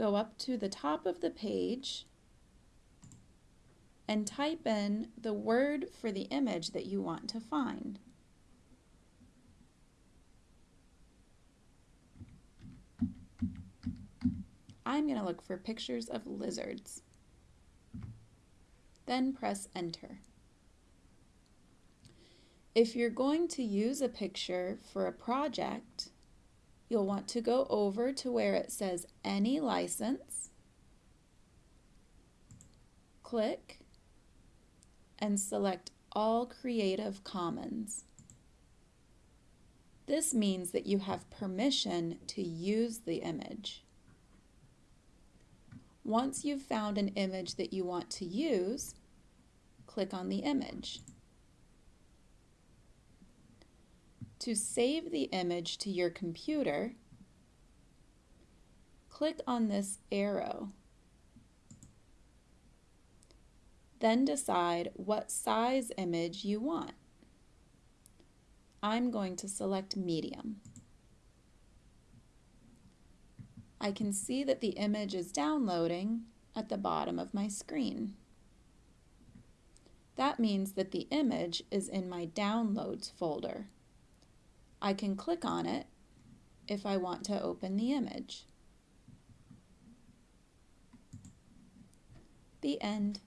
go up to the top of the page and type in the word for the image that you want to find. I'm going to look for pictures of lizards. Then press enter. If you're going to use a picture for a project, you'll want to go over to where it says any license, click, and select all Creative Commons. This means that you have permission to use the image. Once you've found an image that you want to use, click on the image. To save the image to your computer, click on this arrow. Then decide what size image you want. I'm going to select medium. I can see that the image is downloading at the bottom of my screen. That means that the image is in my Downloads folder. I can click on it if I want to open the image. The end.